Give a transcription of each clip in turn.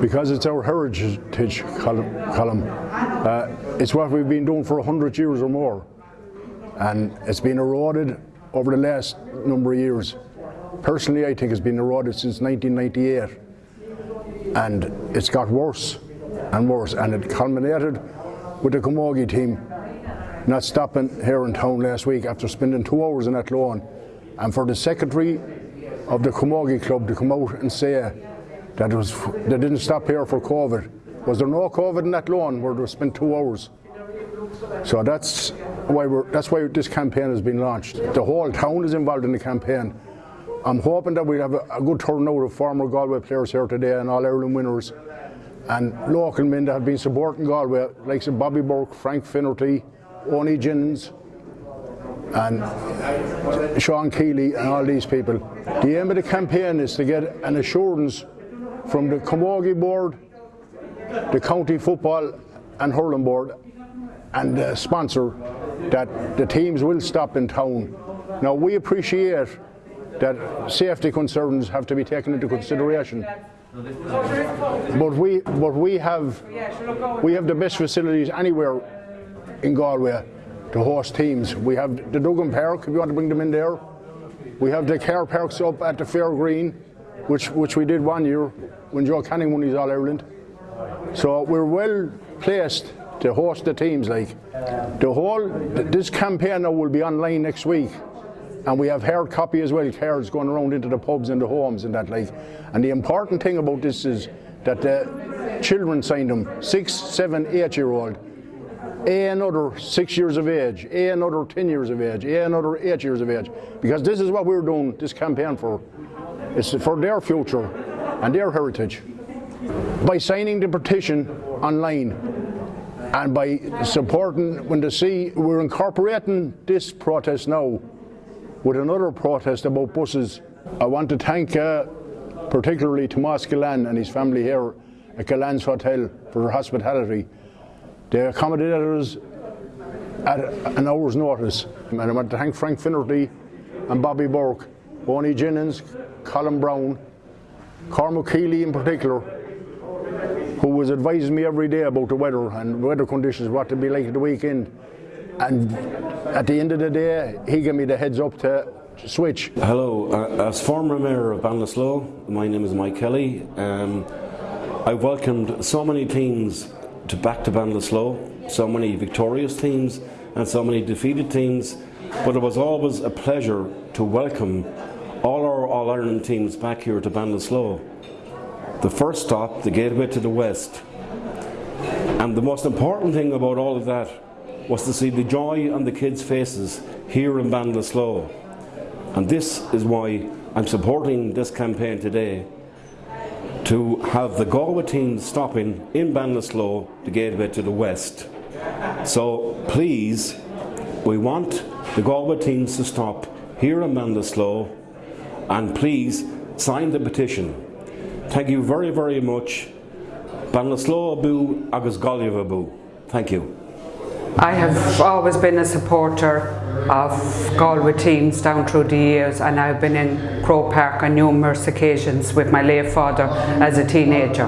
Because it's our heritage column. Uh, it's what we've been doing for 100 years or more. And it's been eroded over the last number of years. Personally, I think it's been eroded since 1998. And it's got worse and worse. And it culminated with the Camogie team not stopping here in town last week after spending two hours in Athlone. And for the secretary of the Camogie club to come out and say that was they didn't stop here for COVID. Was there no COVID in Athlone where they spent two hours? So that's why we're that's why this campaign has been launched. The whole town is involved in the campaign. I'm hoping that we have a, a good turnout of former Galway players here today and all Ireland winners and local men that have been supporting Galway, like Bobby Burke, Frank Finnerty, Oni Jennings, and Sean Keeley and all these people. The aim of the campaign is to get an assurance from the Camogie board, the county football and hurling board and the sponsor that the teams will stop in town. Now we appreciate that safety concerns have to be taken into consideration. But we but we have we have the best facilities anywhere in Galway to host teams. We have the Duggan Park, if you want to bring them in there. We have the car parks up at the Fair Green, which, which we did one year when Joe Canning won his All Ireland. So we're well placed to host the teams. Like the whole, this campaign now will be online next week, and we have hard copy as well, cards going around into the pubs and the homes and that. Like, and the important thing about this is that the children signed them, six, seven, eight year old a another six years of age, A another 10 years of age, A another eight years of age. Because this is what we're doing this campaign for. It's for their future and their heritage. By signing the petition online and by supporting, when they see, we're incorporating this protest now with another protest about buses. I want to thank uh, particularly Tomas Gullane and his family here at Gullane's Hotel for their hospitality. They accommodated us at an hour's notice. And I want to thank Frank Finnerty and Bobby Burke, Bonnie Jennings, Colin Brown, Cormac Keeley in particular, who was advising me every day about the weather and weather conditions, what to be like at the weekend. And at the end of the day, he gave me the heads up to switch. Hello, uh, as former mayor of Ballinasloe, my name is Mike Kelly. Um, I welcomed so many teams to back to Ballinasloe, so many victorious teams and so many defeated teams, but it was always a pleasure to welcome all our All-Ireland teams back here to Ballinasloe. The first stop, the gateway to the west. And the most important thing about all of that was to see the joy on the kids' faces here in Ballinasloe. And this is why I'm supporting this campaign today to have the Galway team stopping in Ballinasloe the gateway to the west. So please, we want the Galway teams to stop here in Ballinasloe and please sign the petition. Thank you very, very much. Agus. Thank you. I have always been a supporter of Galway teams down through the years and I've been in Croke Park on numerous occasions with my late father as a teenager.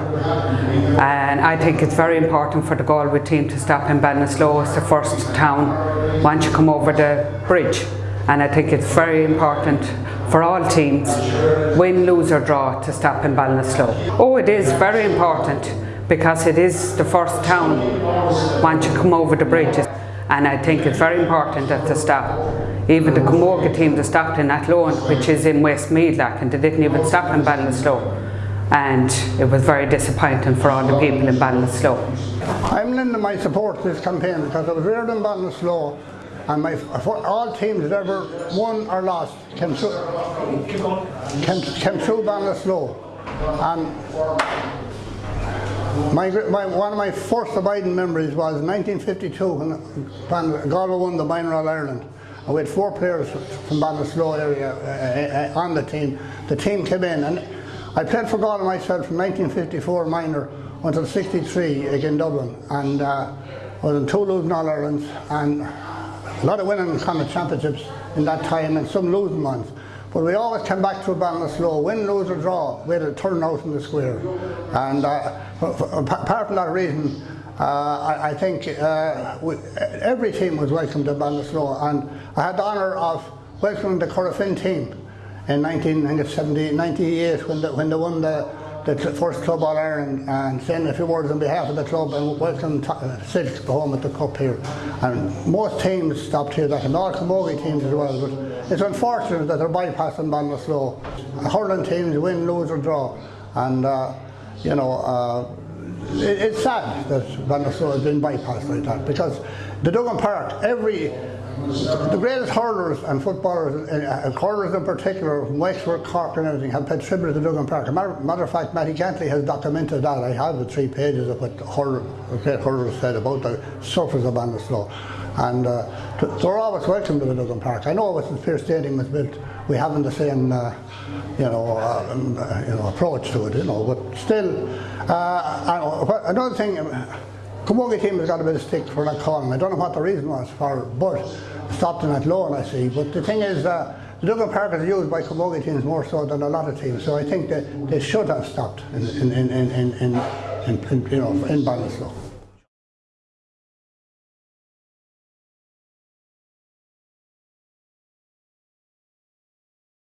And I think it's very important for the Galway team to stop in Ballinasloe. It's the first town once you come over the bridge. And I think it's very important for all teams, win, lose or draw, to stop in Ballinasloe. Oh, it is very important because it is the first town once you come over the bridges and I think it's very important that they stop. Even the Camogie team that stopped in Athlone which is in Westmeath and they didn't even stop in Ballinasloe and it was very disappointing for all the people in Ballinasloe. I'm lending my support to this campaign because I was reared in Ballinasloe and my, all teams that ever won or lost came through, came, came through Ballinasloe. And my, my, one of my first abiding memories was 1952 when Galway won the Minor All Ireland. And we had four players from Ballinasloe area uh, uh, on the team. The team came in and I played for Galway myself from 1954 minor until 63 again Dublin. And uh, I was in two losing All Irelands and a lot of winning kind of championships in that time and some losing ones. but we always came back to Ballinasloe, win, lose or draw, we had a turnout in the square. And uh, for- for- apart from that reason, uh, I, I think uh, we, every team was welcome to Ballinasloe and I had the honour of welcoming the Corofin team in 1998 when they, when they won the, the first Club All Ireland and saying a few words on behalf of the club and welcome to- uh, home at the cup here. And most teams stopped here, that and all Camogie teams as well. But it's unfortunate that they're bypassing Ballinasloe. Hurling teams win, lose or draw. And uh, you know, uh, it, it's sad that Ballinasloe has been bypassed like that because the Duggan Park, every the greatest hurlers and footballers, uh, uh, hurlers in particular, from Wexford, Cork and everything, have paid tribute to the Duggan Park. Matter, matter of fact, Matty Gantley has documented that. I have the three pages of what the hurler, great hurlers said about the surface of Ballinasloe. And uh, th- they're always welcome to the Duggan Park. I know it wasn't Pearse Stadium was built, we haven't the same, uh, you know, uh, um, uh, you know, approach to it, you know. But still, uh, I- what- another thing. Camogie team has got a bit of stick for that calling. I don't know what the reason was for, but stopped in Athlone, I see. But the thing is, uh, the Duggan Park is used by Camogie teams more so than a lot of teams. So I think that they should have stopped in, in, in, in, in, in, in, in you know, in.